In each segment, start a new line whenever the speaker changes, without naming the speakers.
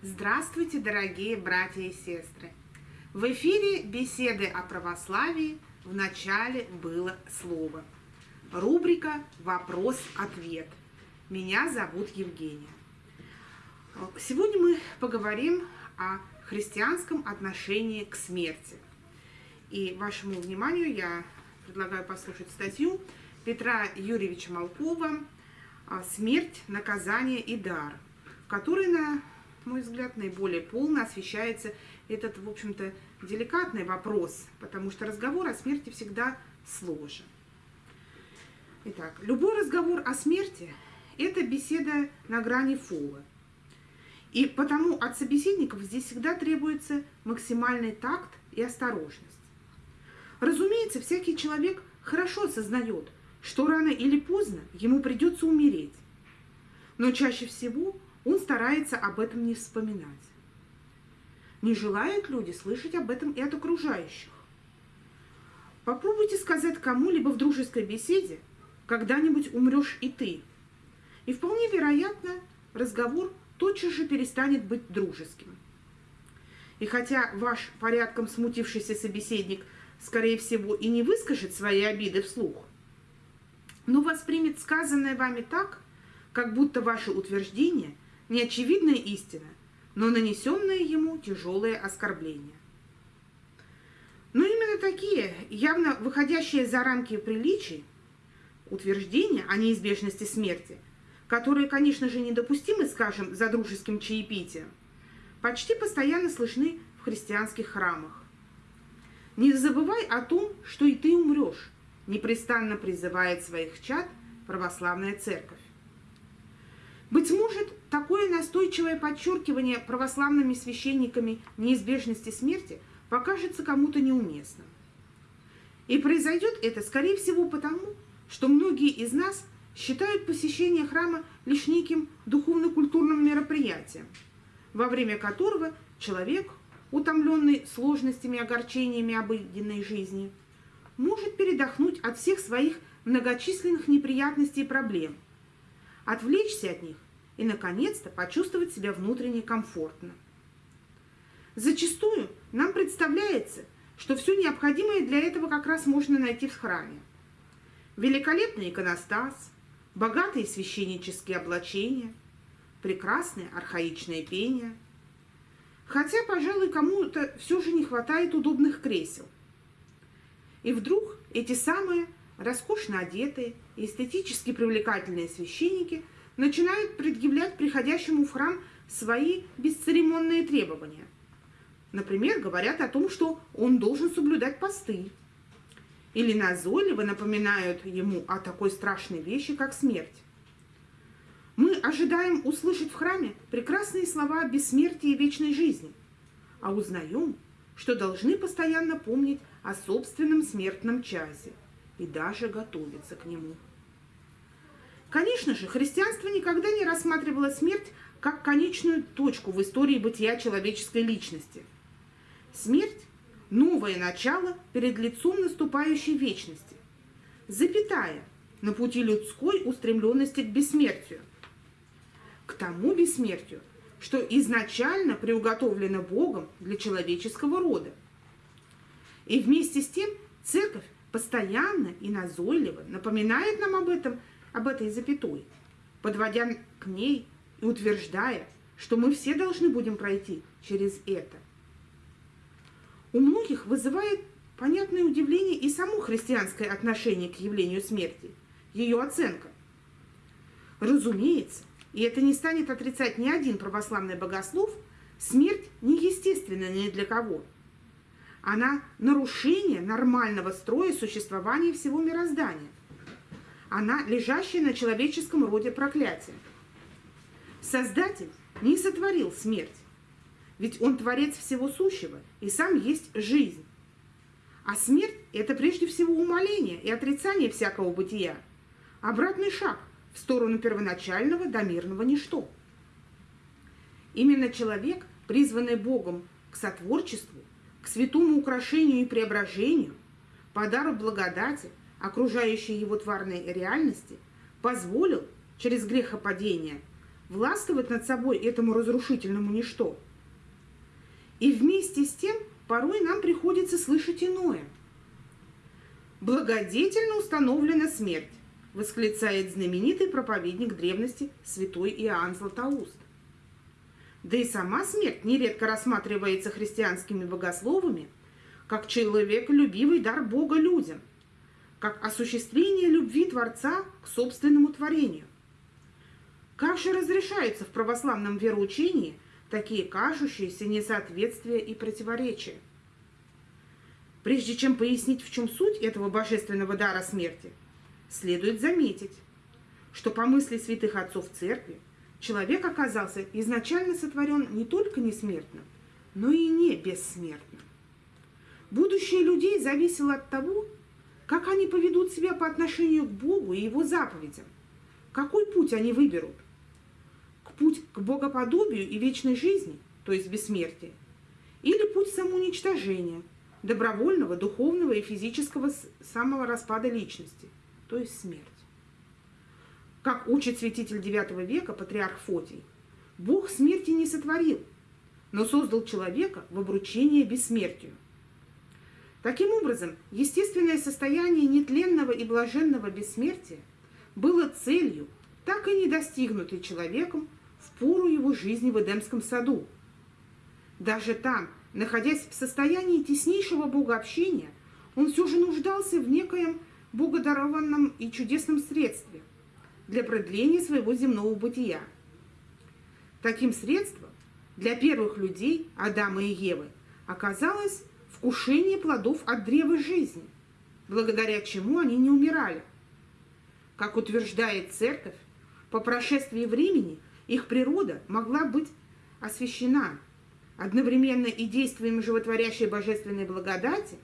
Здравствуйте, дорогие братья и сестры! В эфире беседы о православии в начале было слово. Рубрика «Вопрос-ответ». Меня зовут Евгения. Сегодня мы поговорим о христианском отношении к смерти. И вашему вниманию я предлагаю послушать статью Петра Юрьевича Малкова «Смерть, наказание и дар», в которой, на мой взгляд, наиболее полно освещается этот, в общем-то, деликатный вопрос, потому что разговор о смерти всегда сложен. Итак, любой разговор о смерти – это беседа на грани фола. И потому от собеседников здесь всегда требуется максимальный такт и осторожность. Разумеется, всякий человек хорошо осознает, что рано или поздно ему придется умереть. Но чаще всего он старается об этом не вспоминать. Не желают люди слышать об этом и от окружающих. Попробуйте сказать кому-либо в дружеской беседе, когда-нибудь умрешь и ты. И вполне вероятно, разговор тотчас же перестанет быть дружеским. И хотя ваш порядком смутившийся собеседник, скорее всего, и не выскажет свои обиды вслух, но воспримет сказанное вами так, как будто ваше утверждение – не очевидная истина, но нанесенное ему тяжелое оскорбление. Но именно такие, явно выходящие за рамки приличий, утверждения о неизбежности смерти, которые, конечно же, недопустимы, скажем, за дружеским чаепитием, почти постоянно слышны в христианских храмах. Не забывай о том, что и ты умрешь, непрестанно призывает своих чад православная церковь. Быть может, такое настойчивое подчеркивание православными священниками неизбежности смерти покажется кому-то неуместным. И произойдет это, скорее всего, потому, что многие из нас считают посещение храма лишь неким духовно-культурным мероприятием, во время которого человек, утомленный сложностями и огорчениями обыденной жизни, может передохнуть от всех своих многочисленных неприятностей и проблем – отвлечься от них и, наконец-то, почувствовать себя внутренне комфортно. Зачастую нам представляется, что все необходимое для этого как раз можно найти в храме. Великолепный иконостас, богатые священнические облачения, прекрасное архаичное пение. Хотя, пожалуй, кому-то все же не хватает удобных кресел. И вдруг эти самые роскошно одетые и эстетически привлекательные священники начинают предъявлять приходящему в храм свои бесцеремонные требования. Например, говорят о том, что он должен соблюдать посты. Или назойливо напоминают ему о такой страшной вещи, как смерть. Мы ожидаем услышать в храме прекрасные слова о бессмертии и вечной жизни, а узнаем, что должны постоянно помнить о собственном смертном часе – и даже готовится к нему. Конечно же, христианство никогда не рассматривало смерть как конечную точку в истории бытия человеческой личности. Смерть – новое начало перед лицом наступающей вечности, запятая на пути людской устремленности к бессмертию. К тому бессмертию, что изначально приуготовлено Богом для человеческого рода. И вместе с тем церковь постоянно и назойливо напоминает нам об этом, об этой запятой, подводя к ней и утверждая, что мы все должны будем пройти через это. У многих вызывает понятное удивление и само христианское отношение к явлению смерти, ее оценка. Разумеется, и это не станет отрицать ни один православный богослов, смерть неестественна ни для кого – она нарушение нормального строя существования всего мироздания. Она лежащая на человеческом роде проклятие. Создатель не сотворил смерть, ведь он творец всего сущего и сам есть жизнь. А смерть – это прежде всего умоление и отрицание всякого бытия, обратный шаг в сторону первоначального до мирного ничто. Именно человек, призванный Богом к сотворчеству, к святому украшению и преображению, подару благодати, окружающей его тварной реальности, позволил через грехопадение властвовать над собой этому разрушительному ничто. И вместе с тем порой нам приходится слышать иное. Благодетельно установлена смерть, восклицает знаменитый проповедник древности святой Иоанн Златоуст. Да и сама смерть нередко рассматривается христианскими богословами как человеколюбивый дар Бога людям, как осуществление любви Творца к собственному творению. Как же разрешаются в православном вероучении такие кажущиеся несоответствия и противоречия? Прежде чем пояснить, в чем суть этого божественного дара смерти, следует заметить, что по мысли святых отцов церкви человек оказался изначально сотворен не только несмертным, но и не бессмертным. Будущее людей зависело от того, как они поведут себя по отношению к Богу и Его заповедям, какой путь они выберут. К путь к богоподобию и вечной жизни, то есть бессмертия, или путь самоуничтожения, добровольного, духовного и физического самого распада личности, то есть смерть. Как учит святитель IX века патриарх Фотий, Бог смерти не сотворил, но создал человека в обручение бессмертию – Таким образом, естественное состояние нетленного и блаженного бессмертия было целью, так и не достигнутой человеком в пору его жизни в Эдемском саду. Даже там, находясь в состоянии теснейшего богообщения, он все же нуждался в некоем богодарованном и чудесном средстве для продления своего земного бытия. Таким средством для первых людей, Адама и Евы, оказалось вкушение плодов от древа жизни, благодаря чему они не умирали. Как утверждает церковь, по прошествии времени их природа могла быть освящена одновременно и действием животворящей божественной благодати,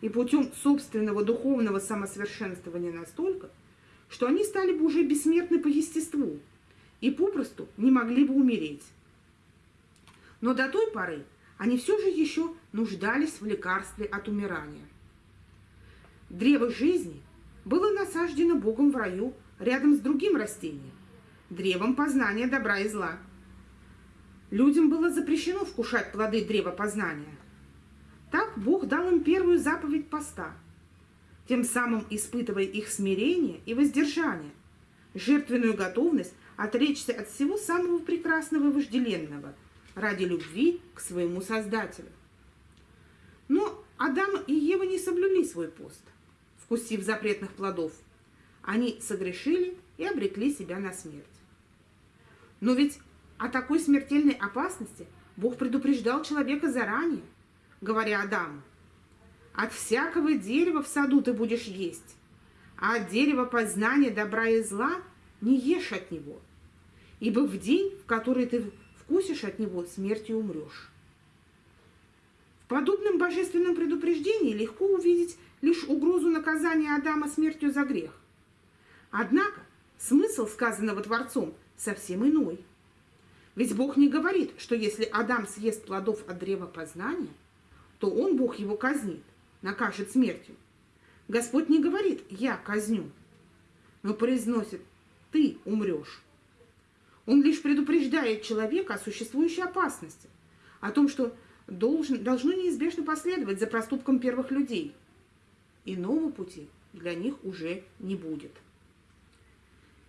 и путем собственного духовного самосовершенствования настолько, что они стали бы уже бессмертны по естеству и попросту не могли бы умереть. Но до той поры они все же еще нуждались в лекарстве от умирания. Древо жизни было насаждено Богом в раю рядом с другим растением – древом познания добра и зла. Людям было запрещено вкушать плоды древа познания. Так Бог дал им первую заповедь поста, тем самым испытывая их смирение и воздержание, жертвенную готовность отречься от всего самого прекрасного и вожделенного – ради любви к своему Создателю. Но Адам и Ева не соблюли свой пост, вкусив запретных плодов. Они согрешили и обрекли себя на смерть. Но ведь о такой смертельной опасности Бог предупреждал человека заранее, говоря Адаму, «От всякого дерева в саду ты будешь есть, а от дерева познания добра и зла не ешь от него, ибо в день, в который ты вкусишь от него, смертью умрешь. В подобном божественном предупреждении легко увидеть лишь угрозу наказания Адама смертью за грех. Однако смысл сказанного Творцом совсем иной. Ведь Бог не говорит, что если Адам съест плодов от древа познания, то он, Бог, его казнит, накажет смертью. Господь не говорит «я казню», но произносит «ты умрешь». Он лишь предупреждает человека о существующей опасности, о том, что должен, должно неизбежно последовать за проступком первых людей. Иного пути для них уже не будет.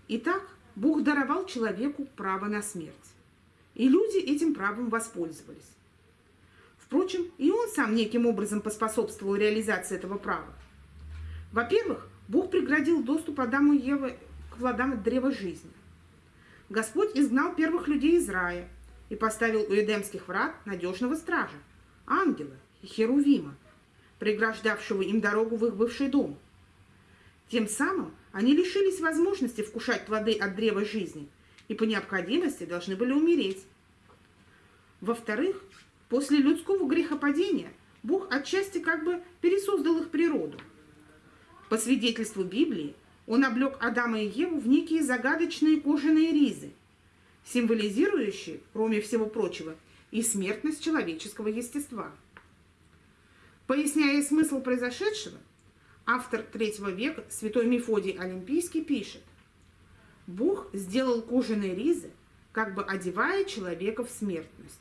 Итак, Бог даровал человеку право на смерть, и люди этим правом воспользовались. Впрочем, и он сам неким образом поспособствовал реализации этого права. Во-первых, Бог преградил доступ Адаму и Евы к плодам древа жизни. Господь изгнал первых людей из рая и поставил у Эдемских врат надежного стража, ангела и херувима, преграждавшего им дорогу в их бывший дом. Тем самым они лишились возможности вкушать плоды от древа жизни и по необходимости должны были умереть. Во-вторых, после людского грехопадения Бог отчасти как бы пересоздал их природу. По свидетельству Библии, он облег Адама и Еву в некие загадочные кожаные ризы, символизирующие, кроме всего прочего, и смертность человеческого естества. Поясняя смысл произошедшего, автор третьего века, святой Мефодий Олимпийский, пишет, «Бог сделал кожаные ризы как бы одевая человека в смертность.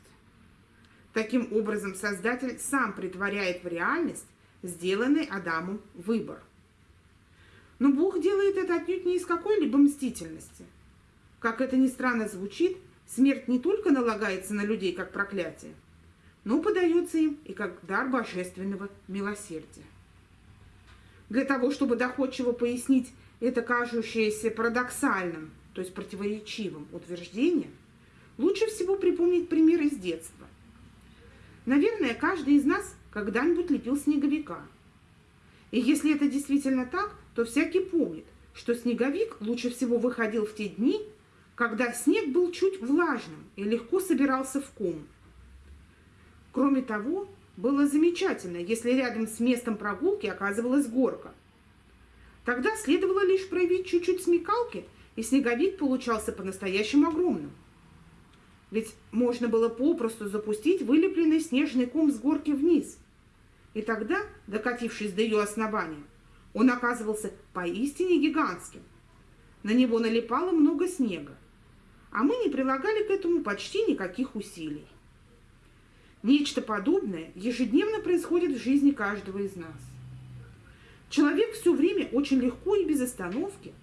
Таким образом, Создатель сам притворяет в реальность сделанный Адамом выбор. Но Бог делает это отнюдь не из какой-либо мстительности. Как это ни странно звучит, смерть не только налагается на людей как проклятие, но подается им и как дар божественного милосердия. Для того, чтобы доходчиво пояснить это кажущееся парадоксальным, то есть противоречивым утверждение, лучше всего припомнить пример из детства. Наверное, каждый из нас когда-нибудь лепил снеговика. И если это действительно так, то всякий помнит, что снеговик лучше всего выходил в те дни, когда снег был чуть влажным и легко собирался в ком. Кроме того, было замечательно, если рядом с местом прогулки оказывалась горка. Тогда следовало лишь проявить чуть-чуть смекалки, и снеговик получался по-настоящему огромным. Ведь можно было попросту запустить вылепленный снежный ком с горки вниз. И тогда, докатившись до ее основания, он оказывался поистине гигантским. На него налипало много снега, а мы не прилагали к этому почти никаких усилий. Нечто подобное ежедневно происходит в жизни каждого из нас. Человек все время очень легко и без остановки,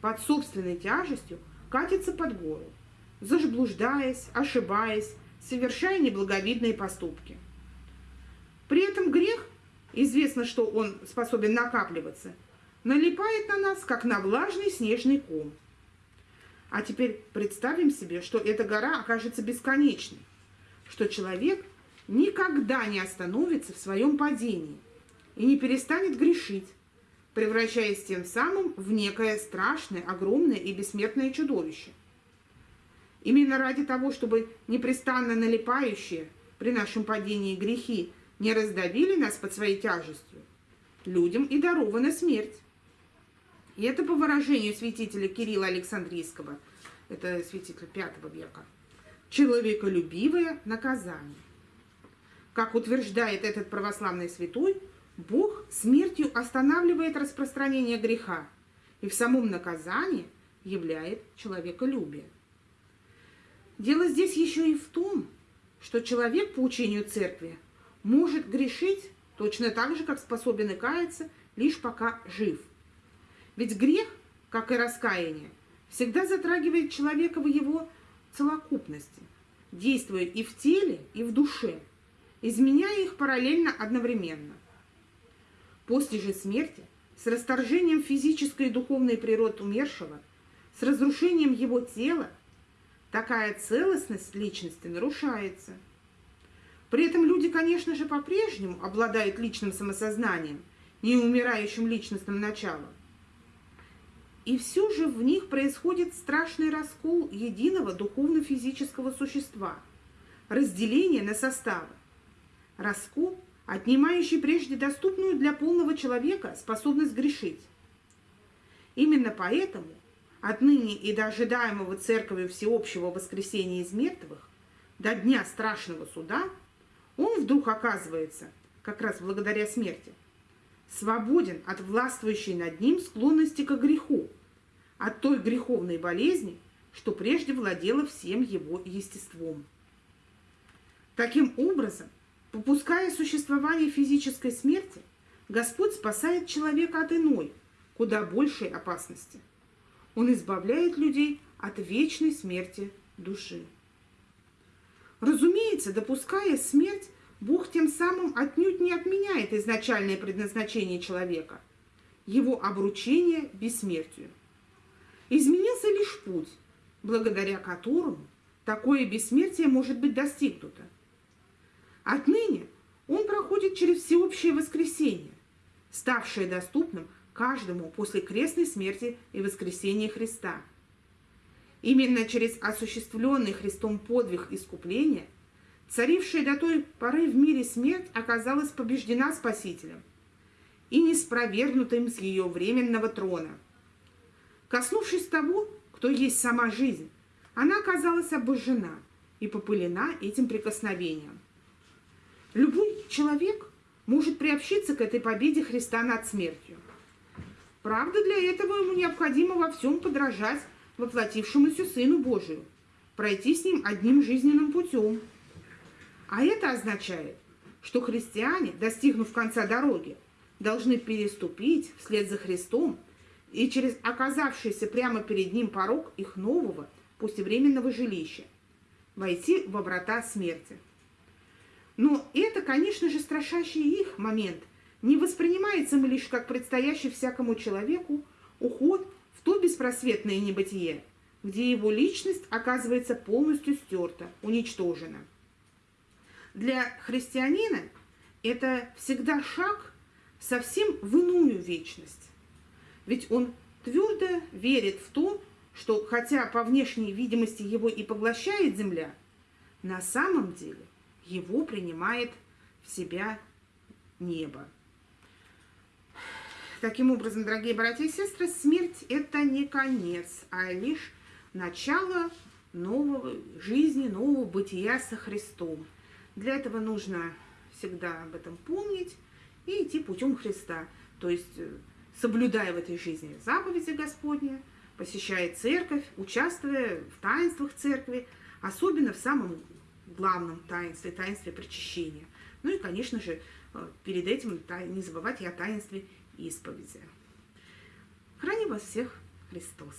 под собственной тяжестью, катится под гору, заблуждаясь, ошибаясь, совершая неблаговидные поступки. При этом грех, известно, что он способен накапливаться, налипает на нас, как на влажный снежный ком. А теперь представим себе, что эта гора окажется бесконечной, что человек – никогда не остановится в своем падении и не перестанет грешить, превращаясь тем самым в некое страшное, огромное и бессмертное чудовище. Именно ради того, чтобы непрестанно налипающие при нашем падении грехи не раздавили нас под своей тяжестью, людям и дарована смерть. И это по выражению святителя Кирилла Александрийского, это святитель V века, человеколюбивое наказание. Как утверждает этот православный святой, Бог смертью останавливает распространение греха и в самом наказании являет человеколюбие. Дело здесь еще и в том, что человек по учению церкви может грешить точно так же, как способен и каяться, лишь пока жив. Ведь грех, как и раскаяние, всегда затрагивает человека в его целокупности, действуя и в теле, и в душе – изменяя их параллельно одновременно. После же смерти, с расторжением физической и духовной природы умершего, с разрушением его тела, такая целостность личности нарушается. При этом люди, конечно же, по-прежнему обладают личным самосознанием, неумирающим личностным началом. И все же в них происходит страшный раскол единого духовно-физического существа, разделение на составы раскол, отнимающий прежде доступную для полного человека способность грешить. Именно поэтому отныне и до ожидаемого церковью всеобщего воскресения из мертвых, до дня страшного суда, он вдруг оказывается, как раз благодаря смерти, свободен от властвующей над ним склонности к греху, от той греховной болезни, что прежде владела всем его естеством. Таким образом, Попуская существование физической смерти, Господь спасает человека от иной, куда большей опасности. Он избавляет людей от вечной смерти души. Разумеется, допуская смерть, Бог тем самым отнюдь не отменяет изначальное предназначение человека, его обручение бессмертию. Изменился лишь путь, благодаря которому такое бессмертие может быть достигнуто – Отныне он проходит через всеобщее воскресение, ставшее доступным каждому после крестной смерти и воскресения Христа. Именно через осуществленный Христом подвиг искупления, царившая до той поры в мире смерть оказалась побеждена Спасителем и не спровергнутым с ее временного трона. Коснувшись того, кто есть сама жизнь, она оказалась обожжена и попылена этим прикосновением. Любой человек может приобщиться к этой победе Христа над смертью. Правда, для этого ему необходимо во всем подражать воплотившемуся Сыну Божию, пройти с ним одним жизненным путем. А это означает, что христиане, достигнув конца дороги, должны переступить вслед за Христом и через оказавшийся прямо перед ним порог их нового, пусть и временного жилища, войти во врата смерти. Но это, конечно же, страшащий их момент не воспринимается им лишь как предстоящий всякому человеку уход в то беспросветное небытие, где его личность оказывается полностью стерта, уничтожена. Для христианина это всегда шаг совсем в иную вечность. Ведь он твердо верит в то, что хотя по внешней видимости его и поглощает земля, на самом деле его принимает в себя небо. Таким образом, дорогие братья и сестры, смерть – это не конец, а лишь начало нового жизни, нового бытия со Христом. Для этого нужно всегда об этом помнить и идти путем Христа, то есть э, соблюдая в этой жизни заповеди Господни, посещая церковь, участвуя в таинствах церкви, особенно в самом главном таинстве, таинстве причащения. Ну и, конечно же, э, перед этим не забывать и о таинстве исповеди. Храни вас всех Христос!